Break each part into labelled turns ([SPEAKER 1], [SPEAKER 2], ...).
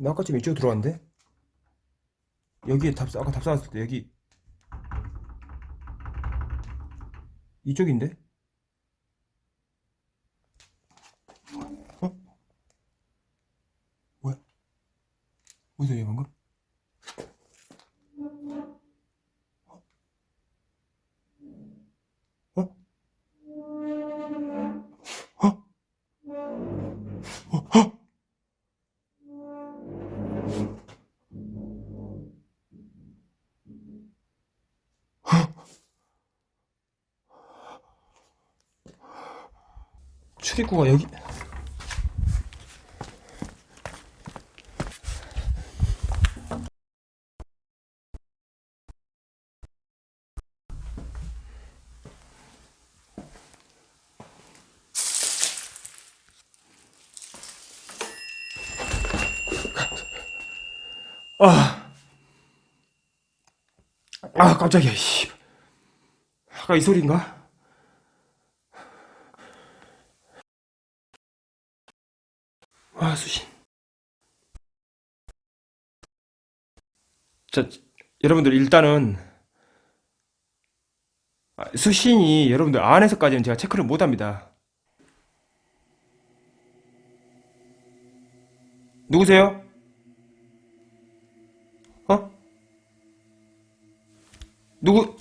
[SPEAKER 1] 나 아까 좀 이쪽으로 들어왔는데? 여기에 답, 아까 답 쌓았을 때 여기 이쪽인데? 어? 뭐야? 어디서 얘 방금? 출입구가 여기 아, 아 깜짝이야 씨. 아까 이 소리인가? 와, 수신. 자, 여러분들 일단은 아, 수신이 여러분들 안에서까지는 제가 체크를 못 합니다. 누구세요? 어? 누구?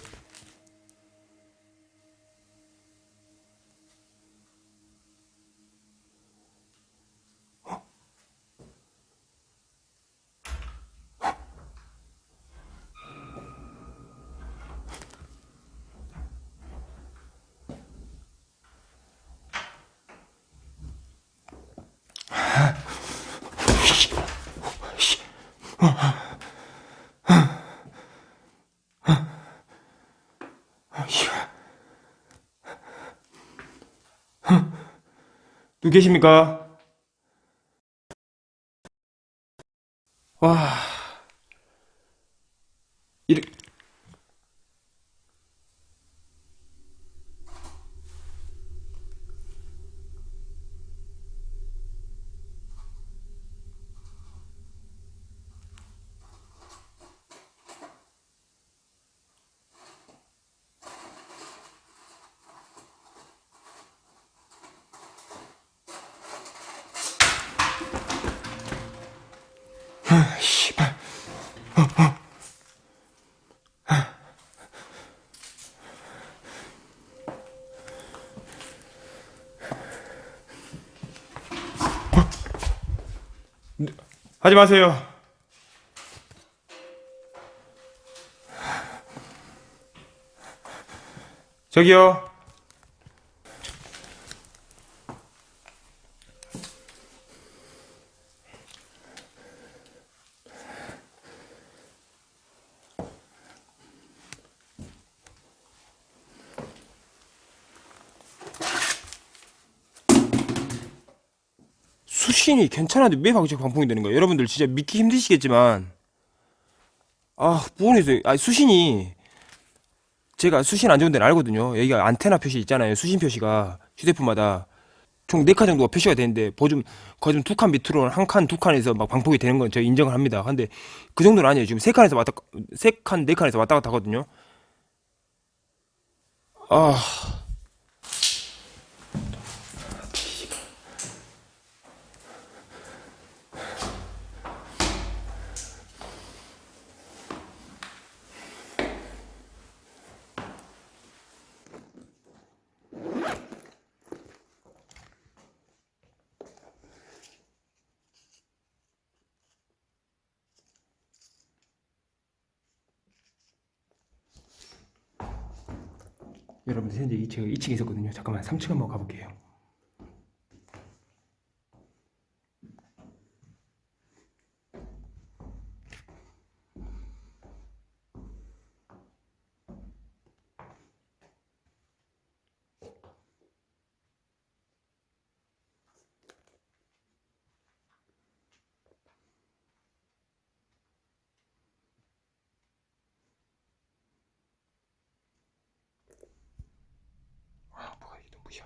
[SPEAKER 1] 누구 계십니까? 와, 이래, 아, 씨발. 하지 마세요. 저기요. 수신이 괜찮은데 왜 방식 방풍이 되는 거예요? 여러분들 진짜 믿기 힘드시겠지만 아 부모님들 아 수신이 제가 수신 안 좋은 데는 알거든요. 여기가 안테나 표시 있잖아요. 수신 표시가 휴대폰마다 총 4칸 정도가 표시가 되는데 보좀 거의 좀 두 칸 밑으로 한 칸, 두 칸에서 막 방폭이 되는 건 제가 인정을 합니다. 근데 그 정도는 아니에요. 지금 세 칸에서 왔다 세 칸, 네 칸에서 왔다 갔다 하거든요. 아. 여러분들 현재 이 제가 2층에 있었거든요. 잠깐만 3층 한번 가볼게요. 아 뭐야 이게 눈부셔.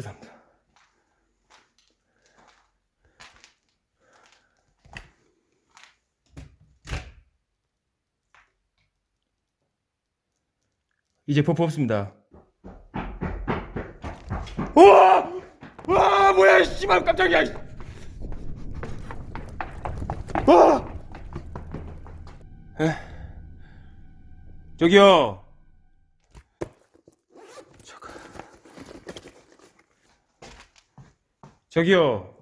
[SPEAKER 1] 죄송합니다. 이제 버프 없습니다. 우와! 와 뭐야 씨발 깜짝이야. 와! 에? 저기요. 잠깐. 저기요.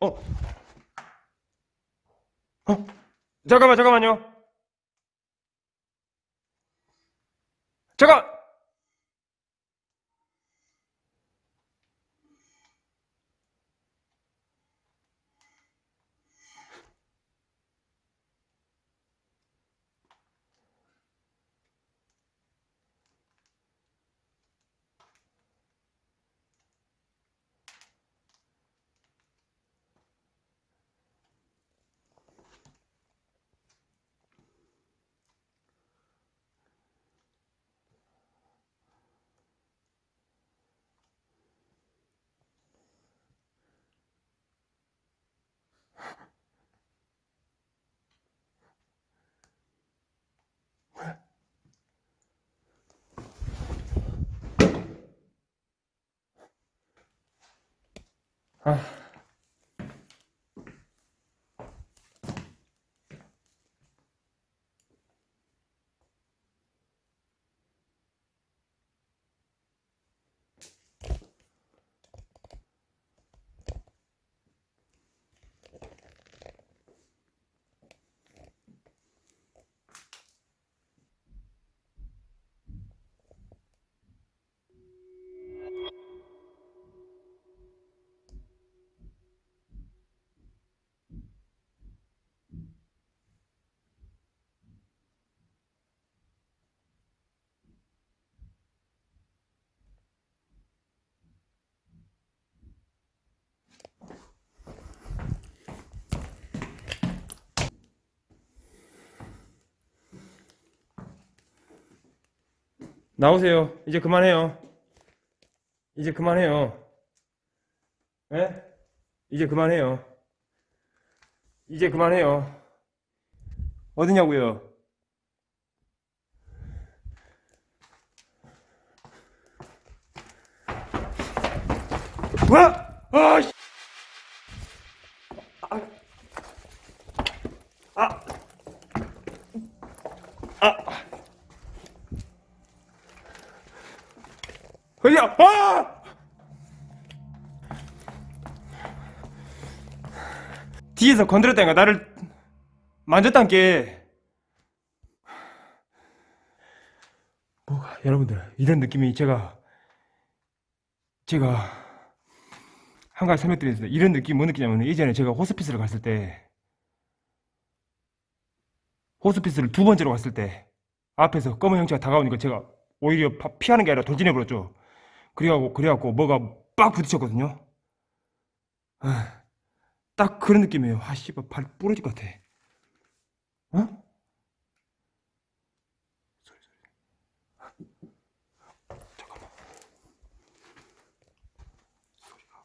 [SPEAKER 1] 어? 어? 잠깐만, 잠깐만요. 잠깐! 아. 나오세요. 이제 그만해요. 이제 그만해요. 예? 이제 그만해요. 이제 그만해요. 어디냐고요? 씨. 아. 아. 아. 허리야, 아! 뒤에서 건드렸다니까 나를 만졌단 게 뭐가 여러분들 이런 느낌이 제가 제가 한 가지 설명드리겠습니다. 이런 느낌 뭐 느끼냐면 예전에 제가 호스피스를 갔을 때 호스피스를 두 번째로 갔을 때 앞에서 검은 형체가 다가오니까 제가 오히려 파- 피하는 게 아니라 돌진해 버렸죠. 그래갖고 그래갖고 뭐가 빡 부딪혔거든요. 아, 딱 그런 느낌이에요. 아 씨발 발 부러질 것 같아. 어? 잠깐만. 소리가.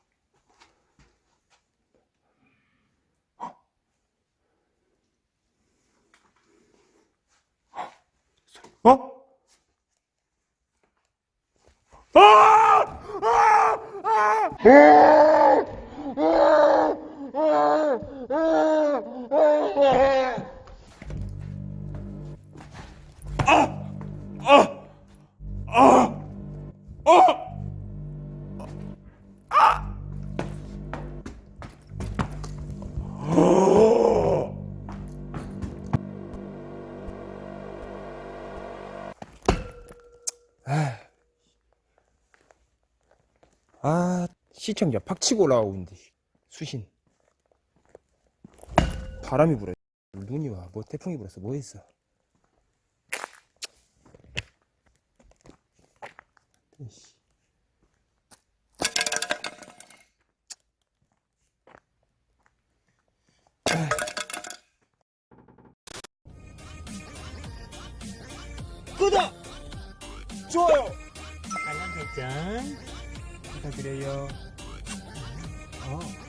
[SPEAKER 1] 어? 어? 아! 아! 아! 아, 시청자 팍 치고 올라오는데 수신. 바람이 불어. 눈이 와. 뭐 태풍이 불었어. 뭐 했어? 구독! 좋아요!
[SPEAKER 2] 알람 설정
[SPEAKER 1] 부탁드려요.
[SPEAKER 2] 어